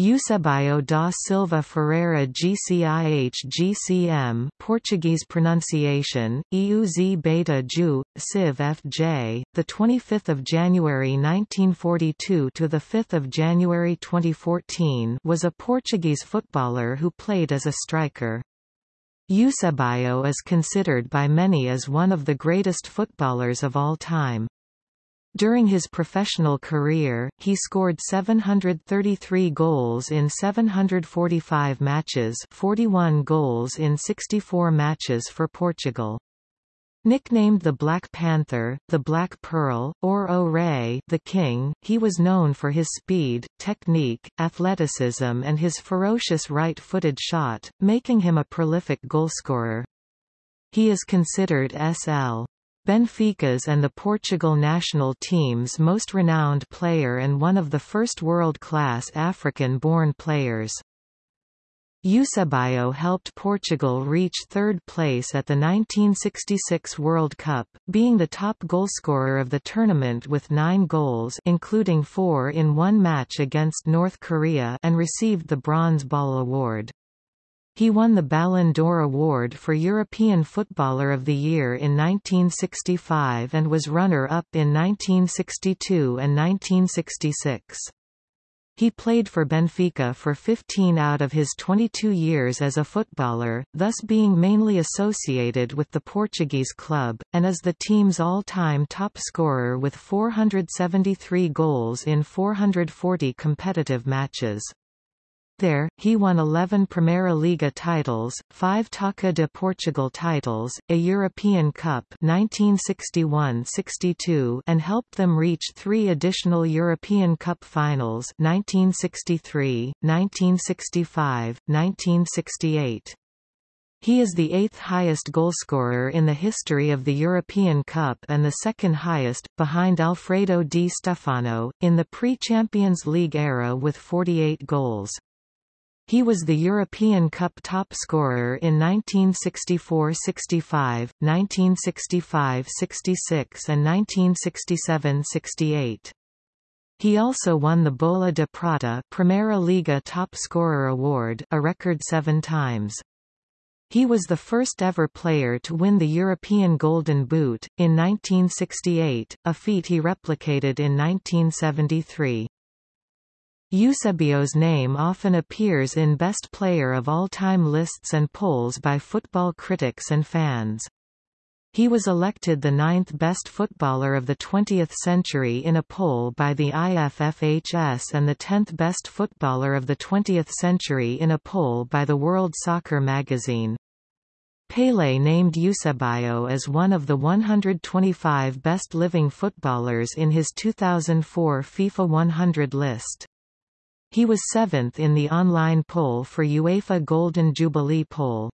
Eusebio da Silva Ferreira GCIH GCM Portuguese pronunciation EUZ beta Ju Civ FJ the 25th of January 1942 to the 5th of January 2014 was a Portuguese footballer who played as a striker. Eusebio is considered by many as one of the greatest footballers of all time during his professional career, he scored 733 goals in 745 matches 41 goals in 64 matches for Portugal. Nicknamed the Black Panther, the Black Pearl, or O Rei the King, he was known for his speed, technique, athleticism and his ferocious right-footed shot, making him a prolific goalscorer. He is considered SL. Benfica's and the Portugal national team's most renowned player and one of the first world-class African-born players. Eusebio helped Portugal reach third place at the 1966 World Cup, being the top goalscorer of the tournament with nine goals including four in one match against North Korea and received the Bronze Ball Award. He won the Ballon d'Or award for European Footballer of the Year in 1965 and was runner-up in 1962 and 1966. He played for Benfica for 15 out of his 22 years as a footballer, thus being mainly associated with the Portuguese club, and is the team's all-time top scorer with 473 goals in 440 competitive matches. There, he won 11 Primeira Liga titles, 5 Taça de Portugal titles, a European Cup 1961–62 and helped them reach three additional European Cup finals 1963, 1965, 1968. He is the eighth highest goalscorer in the history of the European Cup and the second highest, behind Alfredo Di Stefano, in the pre-Champions League era with 48 goals. He was the European Cup top scorer in 1964–65, 1965–66 and 1967–68. He also won the Bola de Prata Primeira Liga Top Scorer Award a record seven times. He was the first ever player to win the European Golden Boot, in 1968, a feat he replicated in 1973. Eusebio's name often appears in Best Player of All Time lists and polls by football critics and fans. He was elected the ninth best footballer of the 20th century in a poll by the IFFHS and the 10th best footballer of the 20th century in a poll by the World Soccer magazine. Pele named Eusebio as one of the 125 best living footballers in his 2004 FIFA 100 list. He was seventh in the online poll for UEFA Golden Jubilee poll.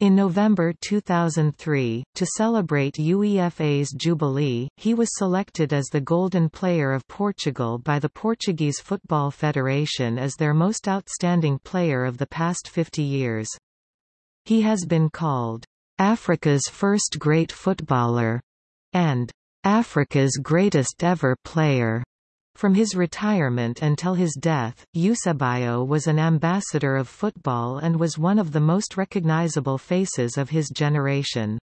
In November 2003, to celebrate UEFA's Jubilee, he was selected as the Golden Player of Portugal by the Portuguese Football Federation as their most outstanding player of the past 50 years. He has been called, "...Africa's first great footballer", and "...Africa's greatest ever player". From his retirement until his death, Eusebio was an ambassador of football and was one of the most recognizable faces of his generation.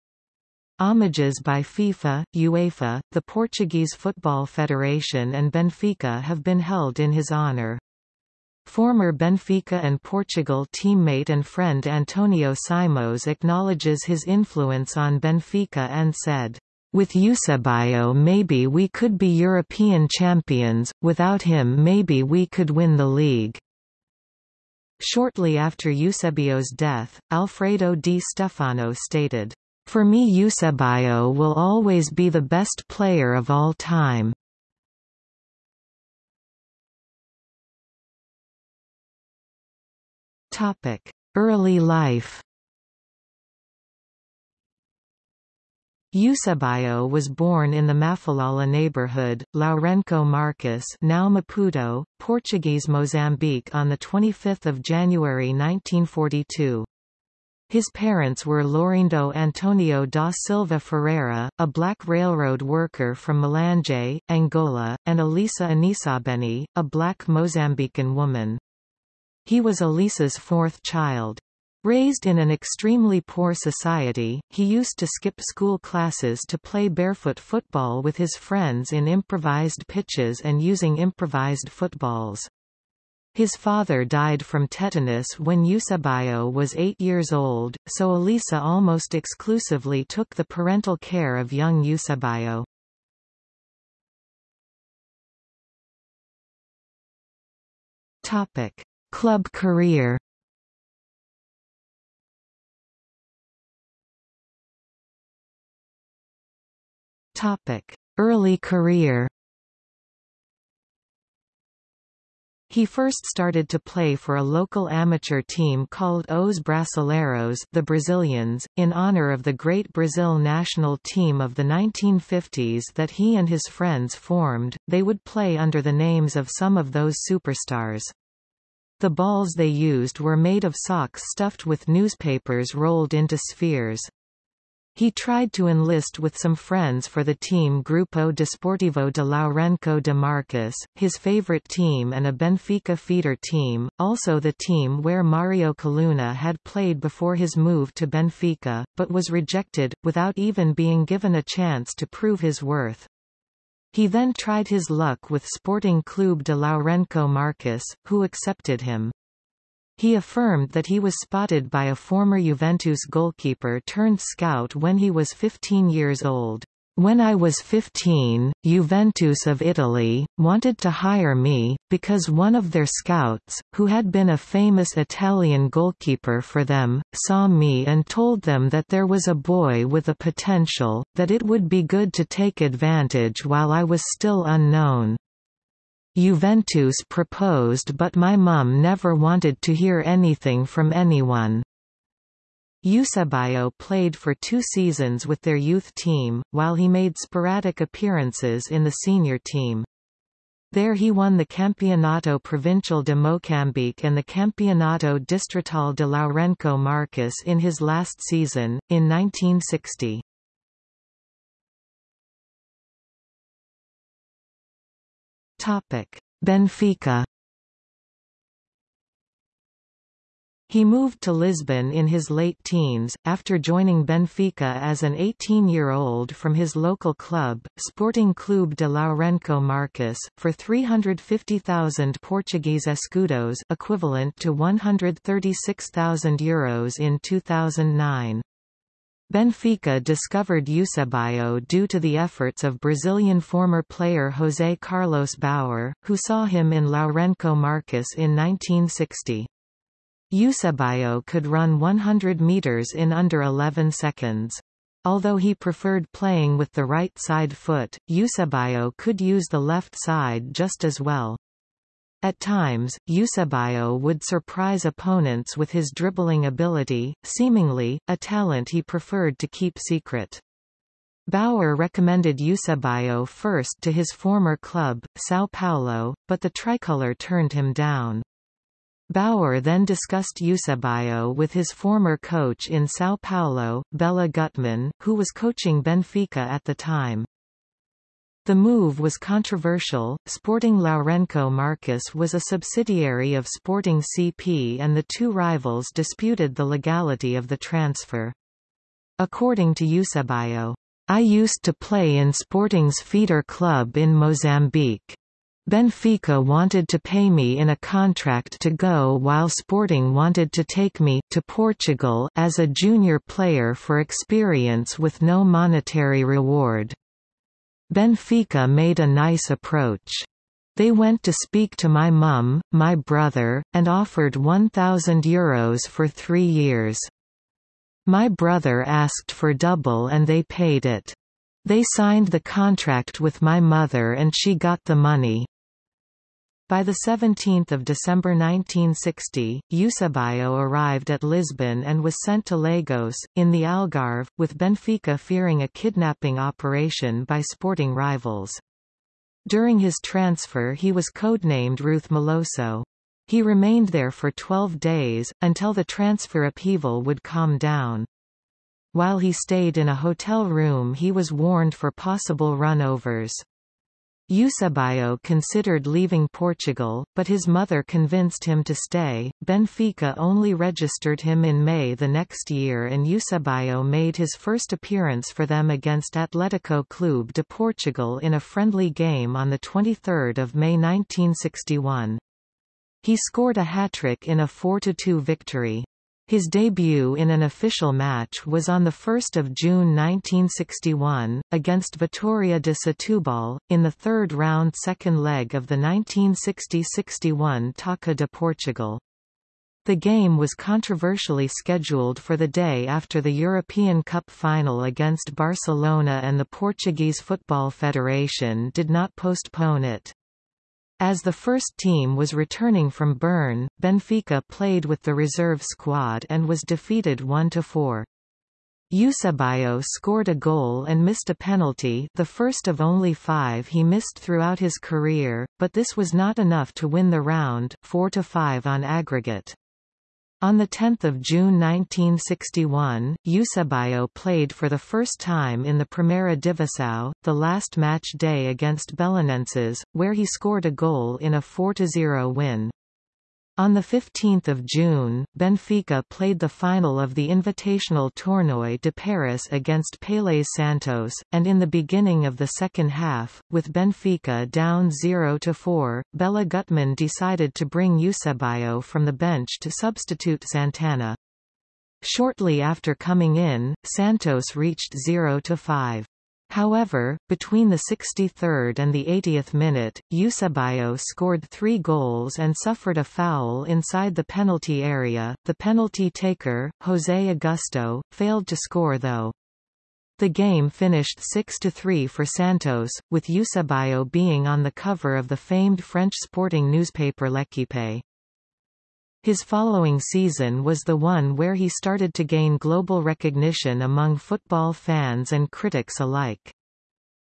Homages by FIFA, UEFA, the Portuguese Football Federation and Benfica have been held in his honor. Former Benfica and Portugal teammate and friend Antonio Simões acknowledges his influence on Benfica and said, with Eusebio maybe we could be European champions, without him maybe we could win the league." Shortly after Eusebio's death, Alfredo Di Stefano stated, "For me Eusebio will always be the best player of all time." Early life Eusebio was born in the Mafalala neighborhood, Lourenço Marques now Maputo, Portuguese Mozambique on 25 January 1942. His parents were Laurindo Antonio da Silva Ferreira, a black railroad worker from Malanje, Angola, and Elisa Anisabeni, a black Mozambican woman. He was Elisa's fourth child. Raised in an extremely poor society, he used to skip school classes to play barefoot football with his friends in improvised pitches and using improvised footballs. His father died from tetanus when Eusebio was eight years old, so Elisa almost exclusively took the parental care of young Eusebio. Club career Early career He first started to play for a local amateur team called Os Brasileiros the Brazilians, in honor of the great Brazil national team of the 1950s that he and his friends formed. They would play under the names of some of those superstars. The balls they used were made of socks stuffed with newspapers rolled into spheres. He tried to enlist with some friends for the team Grupo Desportivo de Lourenço de Marques, his favorite team and a Benfica feeder team, also the team where Mario Coluna had played before his move to Benfica, but was rejected, without even being given a chance to prove his worth. He then tried his luck with Sporting Clube de Lourenço Marques, who accepted him. He affirmed that he was spotted by a former Juventus goalkeeper turned scout when he was 15 years old. When I was 15, Juventus of Italy, wanted to hire me, because one of their scouts, who had been a famous Italian goalkeeper for them, saw me and told them that there was a boy with a potential, that it would be good to take advantage while I was still unknown. Juventus proposed but my mum never wanted to hear anything from anyone. Eusebio played for two seasons with their youth team, while he made sporadic appearances in the senior team. There he won the Campeonato Provincial de Mocambique and the Campeonato Distrital de Lourenço Marques in his last season, in 1960. Benfica He moved to Lisbon in his late teens, after joining Benfica as an 18-year-old from his local club, Sporting Clube de Lourenço Marques, for 350,000 Portuguese escudos equivalent to €136,000 Euros in 2009. Benfica discovered Eusebio due to the efforts of Brazilian former player José Carlos Bauer, who saw him in Lourenço Marques in 1960. Eusebio could run 100 meters in under 11 seconds. Although he preferred playing with the right side foot, Eusebio could use the left side just as well. At times, Eusebio would surprise opponents with his dribbling ability, seemingly, a talent he preferred to keep secret. Bauer recommended Eusebio first to his former club, São Paulo, but the tricolour turned him down. Bauer then discussed Eusebio with his former coach in São Paulo, Bela Guttmann, who was coaching Benfica at the time. The move was controversial. Sporting Lourenço Marques was a subsidiary of Sporting CP and the two rivals disputed the legality of the transfer. According to Eusebio, I used to play in Sporting's feeder club in Mozambique. Benfica wanted to pay me in a contract to go while Sporting wanted to take me to Portugal as a junior player for experience with no monetary reward. Benfica made a nice approach. They went to speak to my mum, my brother, and offered 1,000 euros for three years. My brother asked for double and they paid it. They signed the contract with my mother and she got the money. By 17 December 1960, Eusebio arrived at Lisbon and was sent to Lagos, in the Algarve, with Benfica fearing a kidnapping operation by sporting rivals. During his transfer he was codenamed Ruth Malosso. He remained there for 12 days, until the transfer upheaval would calm down. While he stayed in a hotel room he was warned for possible runovers. Eusebio considered leaving Portugal, but his mother convinced him to stay. Benfica only registered him in May the next year and Eusebio made his first appearance for them against Atlético Clube de Portugal in a friendly game on 23 May 1961. He scored a hat-trick in a 4–2 victory. His debut in an official match was on 1 June 1961, against Vitória de Setúbal, in the third round second leg of the 1960–61 Taça de Portugal. The game was controversially scheduled for the day after the European Cup final against Barcelona and the Portuguese Football Federation did not postpone it. As the first team was returning from Bern, Benfica played with the reserve squad and was defeated 1–4. Eusebio scored a goal and missed a penalty the first of only five he missed throughout his career, but this was not enough to win the round, 4–5 on aggregate. On 10 June 1961, Eusebio played for the first time in the Primeira Divisão, the last match day against Belenenses, where he scored a goal in a 4–0 win. On 15 June, Benfica played the final of the Invitational Tournoi de Paris against Pelés Santos, and in the beginning of the second half, with Benfica down 0–4, Bela Guttmann decided to bring Eusebio from the bench to substitute Santana. Shortly after coming in, Santos reached 0–5. However, between the 63rd and the 80th minute, Eusebio scored three goals and suffered a foul inside the penalty area. The penalty taker, José Augusto, failed to score though. The game finished 6–3 for Santos, with Eusebio being on the cover of the famed French sporting newspaper L'Équipe. His following season was the one where he started to gain global recognition among football fans and critics alike.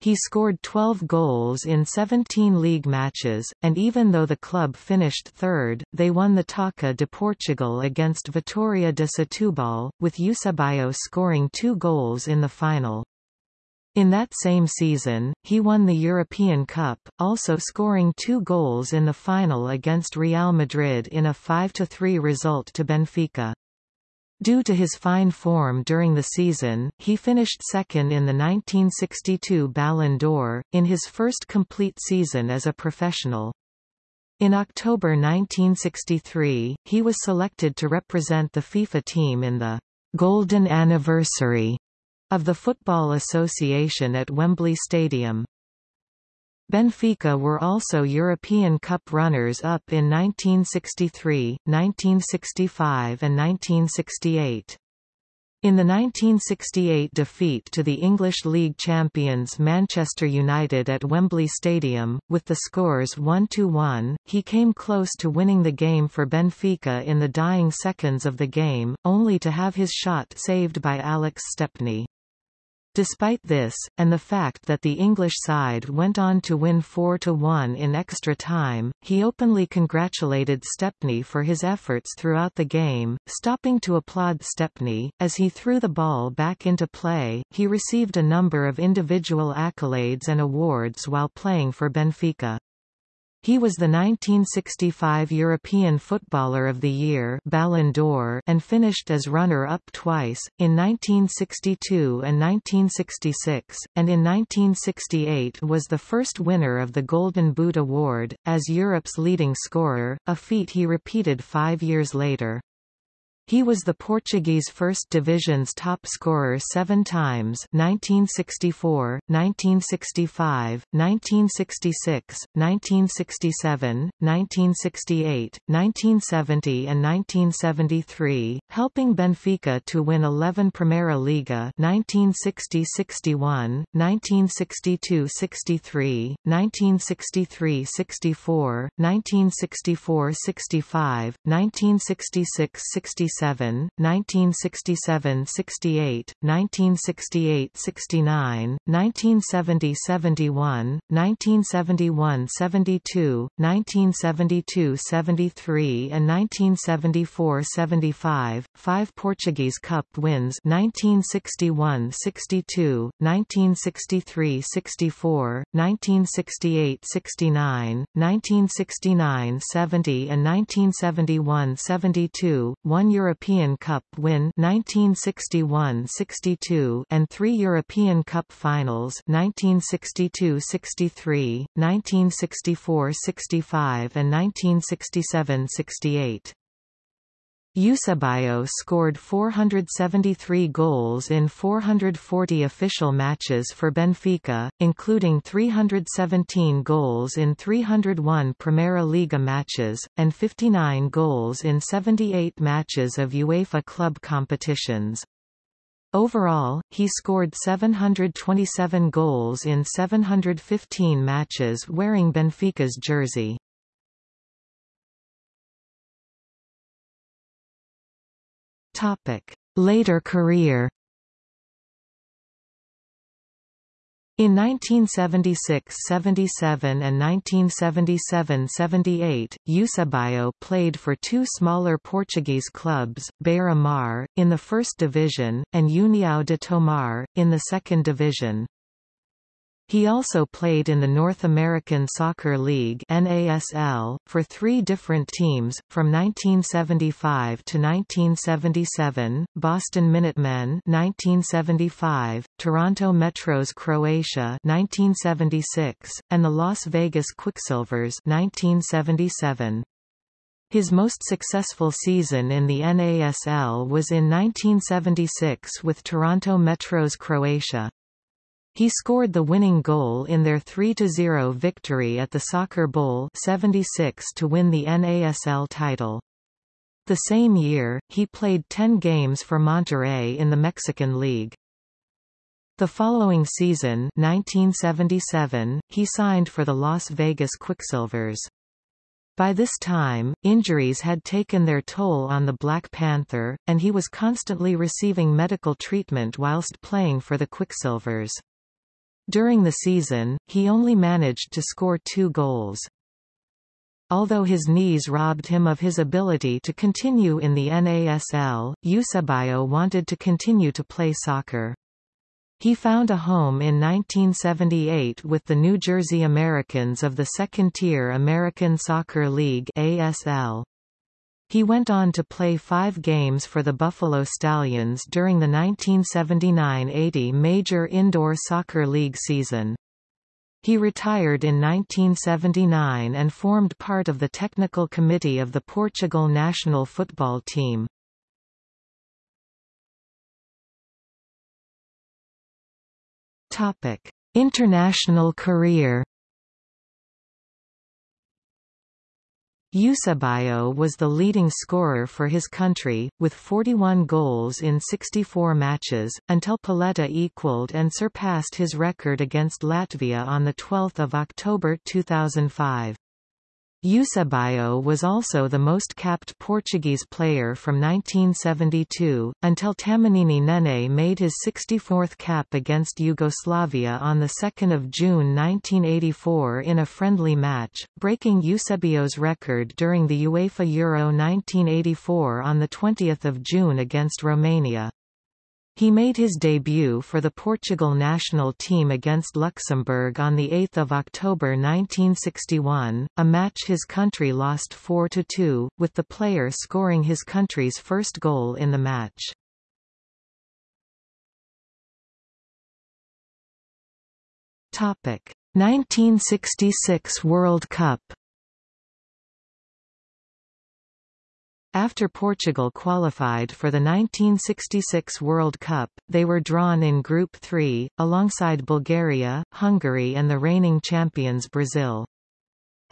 He scored 12 goals in 17 league matches, and even though the club finished third, they won the Taça de Portugal against Vitória de Setúbal, with Eusebio scoring two goals in the final. In that same season, he won the European Cup, also scoring two goals in the final against Real Madrid in a 5–3 result to Benfica. Due to his fine form during the season, he finished second in the 1962 Ballon d'Or, in his first complete season as a professional. In October 1963, he was selected to represent the FIFA team in the «Golden Anniversary» of the Football Association at Wembley Stadium. Benfica were also European Cup runners-up in 1963, 1965 and 1968. In the 1968 defeat to the English League champions Manchester United at Wembley Stadium, with the scores 1–1, he came close to winning the game for Benfica in the dying seconds of the game, only to have his shot saved by Alex Stepney. Despite this, and the fact that the English side went on to win 4–1 in extra time, he openly congratulated Stepney for his efforts throughout the game, stopping to applaud Stepney. As he threw the ball back into play, he received a number of individual accolades and awards while playing for Benfica. He was the 1965 European Footballer of the Year Ballon d'Or and finished as runner-up twice, in 1962 and 1966, and in 1968 was the first winner of the Golden Boot Award, as Europe's leading scorer, a feat he repeated five years later. He was the Portuguese First Division's top scorer seven times 1964, 1965, 1966, 1967, 1968, 1970 and 1973, helping Benfica to win 11 Primeira Liga 1960-61, 1962-63, 1963-64, 1964-65, 1966-67 1967, 1967–68, 1968–69, 1970–71, 1971–72, 1972–73 and 1974–75, five Portuguese Cup wins 1961–62, 1963–64, 1968–69, 1969–70 and 1971–72, one European Cup win 1961–62 and three European Cup finals 1962–63, 1964–65 and 1967–68. Eusebio scored 473 goals in 440 official matches for Benfica, including 317 goals in 301 Primeira Liga matches, and 59 goals in 78 matches of UEFA club competitions. Overall, he scored 727 goals in 715 matches wearing Benfica's jersey. Later career In 1976–77 and 1977–78, Eusebio played for two smaller Portuguese clubs, Beira-Mar, in the first division, and União de Tomar, in the second division. He also played in the North American Soccer League NASL, for three different teams, from 1975 to 1977, Boston Minutemen 1975, Toronto Metros Croatia 1976, and the Las Vegas Quicksilvers 1977. His most successful season in the NASL was in 1976 with Toronto Metros Croatia. He scored the winning goal in their 3–0 victory at the Soccer Bowl 76 to win the NASL title. The same year, he played 10 games for Monterrey in the Mexican League. The following season 1977, he signed for the Las Vegas Quicksilvers. By this time, injuries had taken their toll on the Black Panther, and he was constantly receiving medical treatment whilst playing for the Quicksilvers. During the season, he only managed to score two goals. Although his knees robbed him of his ability to continue in the NASL, Eusebio wanted to continue to play soccer. He found a home in 1978 with the New Jersey Americans of the second-tier American Soccer League ASL. He went on to play five games for the Buffalo Stallions during the 1979–80 Major Indoor Soccer League season. He retired in 1979 and formed part of the technical committee of the Portugal national football team. International career Eusebio was the leading scorer for his country, with 41 goals in 64 matches, until Pauleta equaled and surpassed his record against Latvia on 12 October 2005. Eusebio was also the most capped Portuguese player from 1972, until Tamagnini Nene made his 64th cap against Yugoslavia on 2 June 1984 in a friendly match, breaking Eusebio's record during the UEFA Euro 1984 on 20 June against Romania. He made his debut for the Portugal national team against Luxembourg on 8 October 1961, a match his country lost 4–2, with the player scoring his country's first goal in the match. Topic: 1966 World Cup After Portugal qualified for the 1966 World Cup, they were drawn in Group 3, alongside Bulgaria, Hungary and the reigning champions Brazil.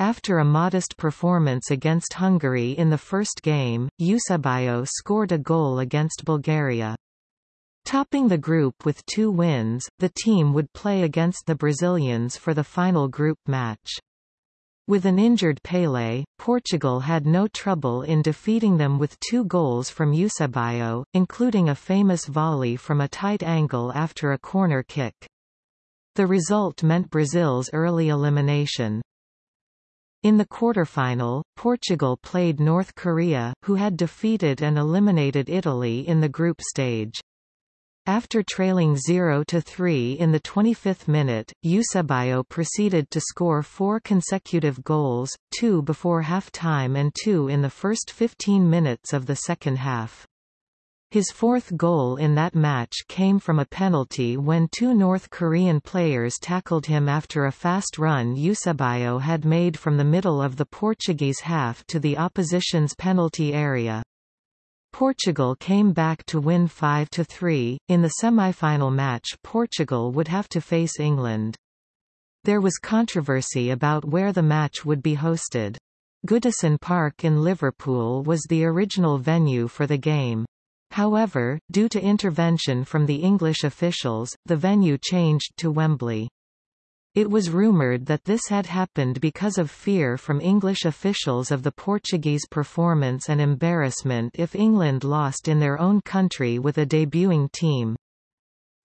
After a modest performance against Hungary in the first game, Eusebio scored a goal against Bulgaria. Topping the group with two wins, the team would play against the Brazilians for the final group match. With an injured Pelé, Portugal had no trouble in defeating them with two goals from Eusebio, including a famous volley from a tight angle after a corner kick. The result meant Brazil's early elimination. In the quarterfinal, Portugal played North Korea, who had defeated and eliminated Italy in the group stage. After trailing 0–3 in the 25th minute, Eusebio proceeded to score four consecutive goals, two before half-time and two in the first 15 minutes of the second half. His fourth goal in that match came from a penalty when two North Korean players tackled him after a fast run Eusebio had made from the middle of the Portuguese half to the opposition's penalty area. Portugal came back to win 5–3. In the semi-final match Portugal would have to face England. There was controversy about where the match would be hosted. Goodison Park in Liverpool was the original venue for the game. However, due to intervention from the English officials, the venue changed to Wembley. It was rumoured that this had happened because of fear from English officials of the Portuguese performance and embarrassment if England lost in their own country with a debuting team.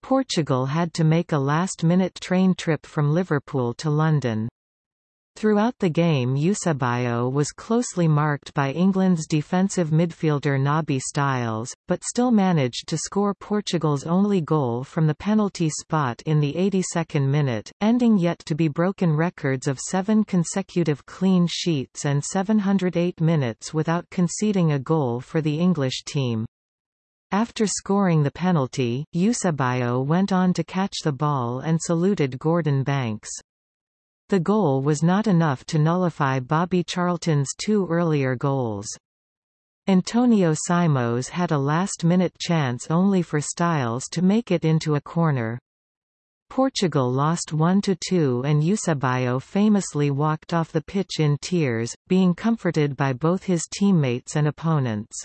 Portugal had to make a last-minute train trip from Liverpool to London. Throughout the game Eusebio was closely marked by England's defensive midfielder Nobby Stiles, but still managed to score Portugal's only goal from the penalty spot in the 82nd minute, ending yet to be broken records of seven consecutive clean sheets and 708 minutes without conceding a goal for the English team. After scoring the penalty, Eusebio went on to catch the ball and saluted Gordon Banks. The goal was not enough to nullify Bobby Charlton's two earlier goals. Antonio Simões had a last-minute chance only for Stiles to make it into a corner. Portugal lost 1–2 and Eusebio famously walked off the pitch in tears, being comforted by both his teammates and opponents.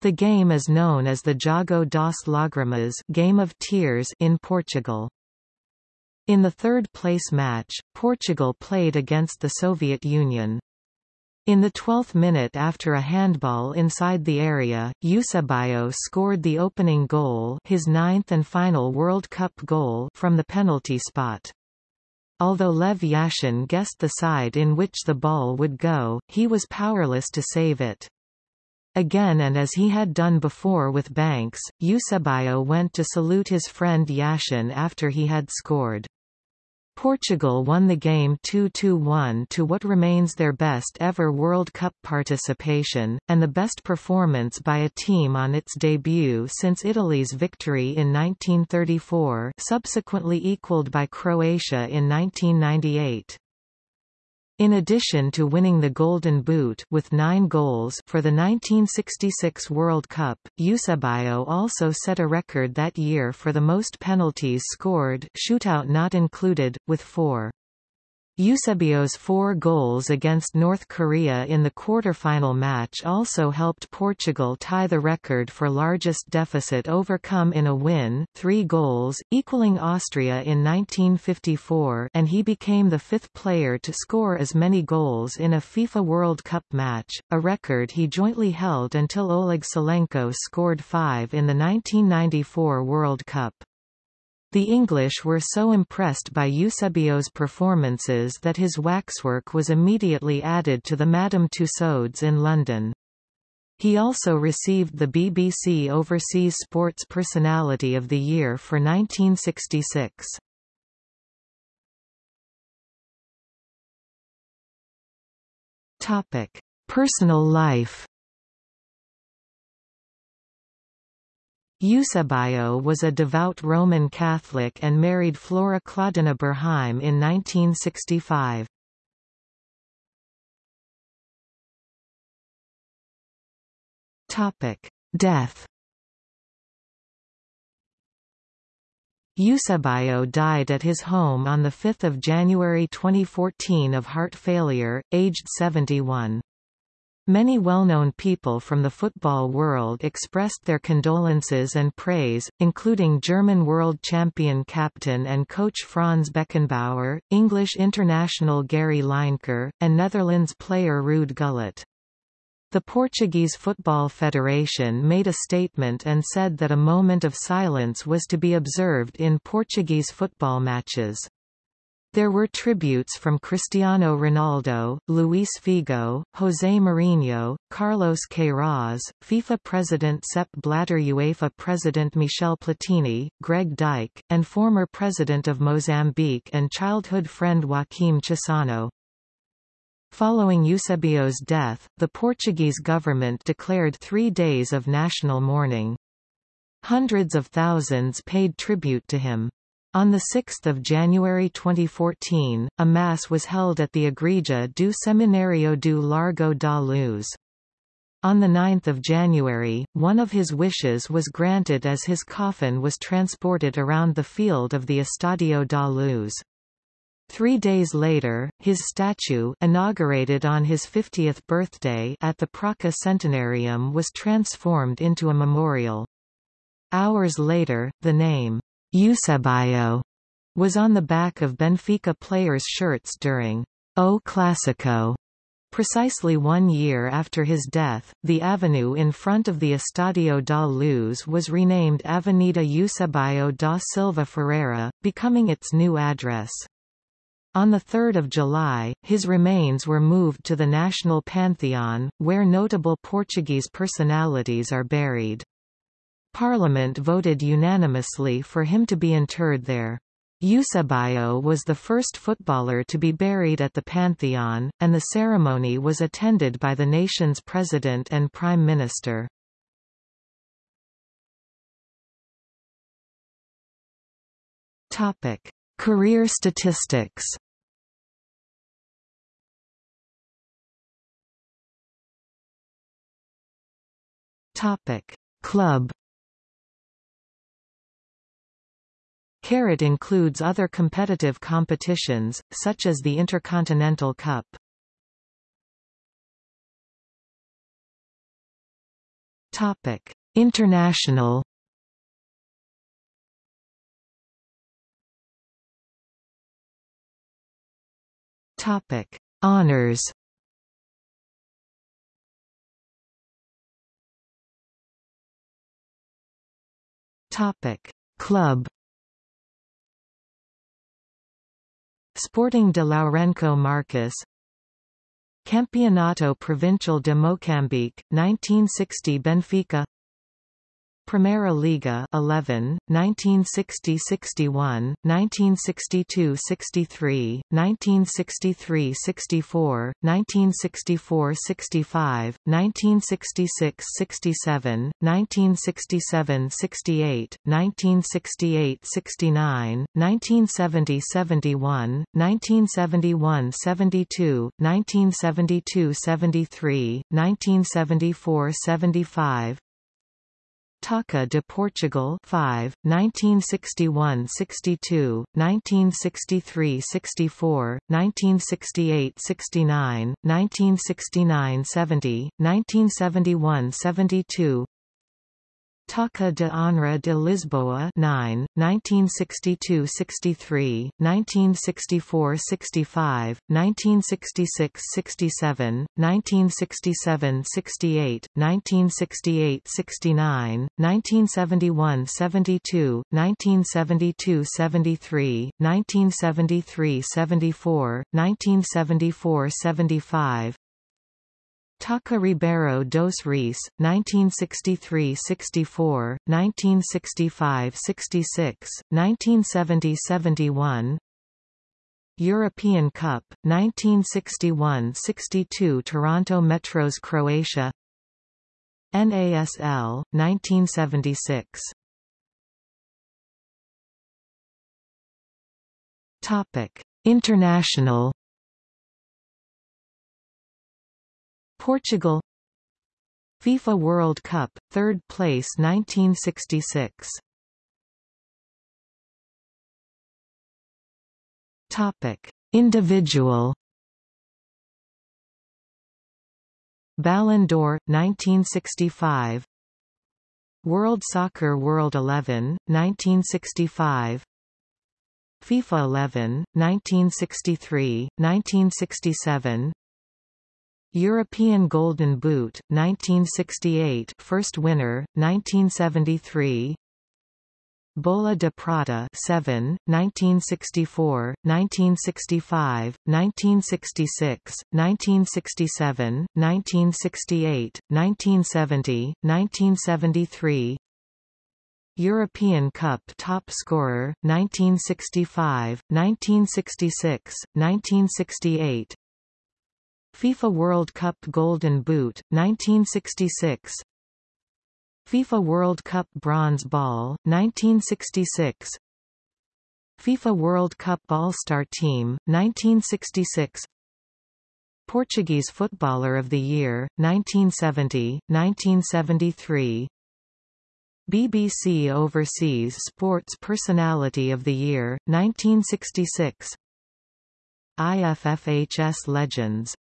The game is known as the Jogo das Lágrimas game of tears in Portugal. In the third-place match, Portugal played against the Soviet Union. In the 12th minute after a handball inside the area, Eusebio scored the opening goal his ninth and final World Cup goal from the penalty spot. Although Lev Yashin guessed the side in which the ball would go, he was powerless to save it. Again and as he had done before with Banks, Eusebio went to salute his friend Yashin after he had scored. Portugal won the game 2–1 to what remains their best ever World Cup participation, and the best performance by a team on its debut since Italy's victory in 1934 subsequently equalled by Croatia in 1998. In addition to winning the Golden Boot with nine goals for the 1966 World Cup, Eusebio also set a record that year for the most penalties scored shootout not included, with four. Eusebio's four goals against North Korea in the quarter-final match also helped Portugal tie the record for largest deficit overcome in a win three goals, equaling Austria in 1954 and he became the fifth player to score as many goals in a FIFA World Cup match, a record he jointly held until Oleg Salenko scored five in the 1994 World Cup. The English were so impressed by Eusebio's performances that his waxwork was immediately added to the Madame Tussauds in London. He also received the BBC Overseas Sports Personality of the Year for 1966. Topic: Personal life Eusebio was a devout Roman Catholic and married Flora Claudina Burheim in 1965. Death Eusebio died at his home on 5 January 2014 of heart failure, aged 71. Many well-known people from the football world expressed their condolences and praise, including German world champion captain and coach Franz Beckenbauer, English international Gary Lineker, and Netherlands player Ruud Gullit. The Portuguese Football Federation made a statement and said that a moment of silence was to be observed in Portuguese football matches. There were tributes from Cristiano Ronaldo, Luis Figo, José Mourinho, Carlos Queiroz, FIFA President Sepp Blatter UEFA President Michel Platini, Greg Dyke, and former President of Mozambique and childhood friend Joaquim Chissano. Following Eusebio's death, the Portuguese government declared three days of national mourning. Hundreds of thousands paid tribute to him. On 6 January 2014, a Mass was held at the Igreja do Seminário do Largo da Luz. On 9 January, one of his wishes was granted as his coffin was transported around the field of the Estadio da Luz. Three days later, his statue inaugurated on his 50th birthday at the Praça Centenarium was transformed into a memorial. Hours later, the name Eusebio was on the back of Benfica players' shirts during O Clásico. Precisely one year after his death, the avenue in front of the Estadio da Luz was renamed Avenida Eusebio da Silva Ferreira, becoming its new address. On 3 July, his remains were moved to the National Pantheon, where notable Portuguese personalities are buried. Parliament voted unanimously for him to be interred there. Eusebio was the first footballer to be buried at the Pantheon, and the ceremony was attended by the nation's president and prime minister. Topic: Career statistics. Topic: Club Carat includes other competitive competitions, such as the Intercontinental Cup. Topic: International. Topic: Honors. Topic: Club. Sporting de Lourenço Marques. Campeonato Provincial de Moçambique, 1960 Benfica Primeira Liga 11, 1960-61, 1962-63, 1963-64, 1964-65, 1966-67, 1967-68, 1968-69, 1970-71, 1971-72, 1972-73, 1974-75, Taça de Portugal 5, 1961–62, 1963–64, 1968–69, 1969–70, 1971–72 Taça de Honra de Lisboa 9, 1962–63, 1964–65, 1966–67, 1967–68, 1968–69, 1971–72, 1972–73, 1973–74, 1974–75, Taça Ribeiro dos Reis, 1963–64, 1965–66, 1970–71 European Cup, 1961–62 Toronto Metros Croatia NASL, 1976 International Portugal. FIFA World Cup, third place 1966 Topic. Individual. Ballon d'Or, 1965 World Soccer World 11, 1965 FIFA 11, 1963, 1967 European Golden Boot, 1968 first winner, 1973 Bola de Prata 7, 1964, 1965, 1966, 1967, 1968, 1970, 1973 European Cup top scorer, 1965, 1966, 1968 FIFA World Cup Golden Boot, 1966 FIFA World Cup Bronze Ball, 1966 FIFA World Cup All-Star Team, 1966 Portuguese Footballer of the Year, 1970, 1973 BBC Overseas Sports Personality of the Year, 1966 IFFHS Legends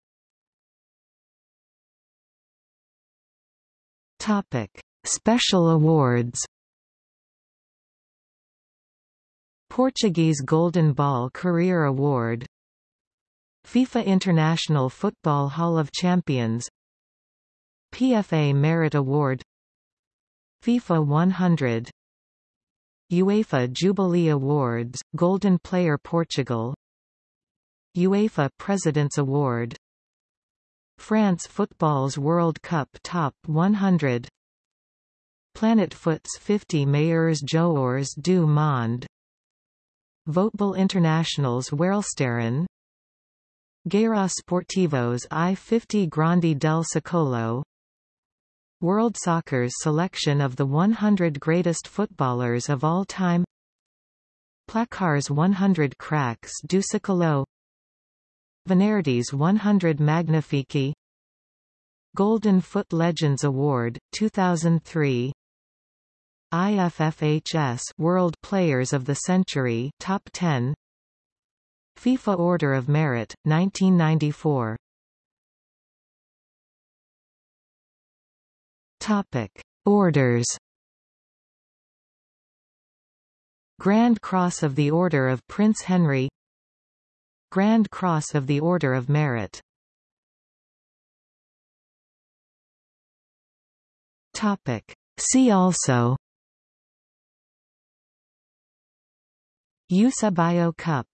Topic. Special awards Portuguese Golden Ball Career Award FIFA International Football Hall of Champions PFA Merit Award FIFA 100 UEFA Jubilee Awards, Golden Player Portugal UEFA President's Award France Football's World Cup Top 100 Planet Foot's 50 Meilleurs Joueurs du Monde. Voetbal International's Wereldsterren Guerin Sportivo's I-50 Grandi del Secolo. World Soccer's selection of the 100 greatest footballers of all time. Placar's 100 cracks du secolo Venerdì's 100 Magnifici. Golden Foot Legends Award, 2003 IFFHS World Players of the Century Top 10 FIFA Order of Merit 1994 Topic. Orders. Grand Cross of the Order of Prince Henry Grand Cross of the Order of Merit. Topic. See also. Eusebio Cup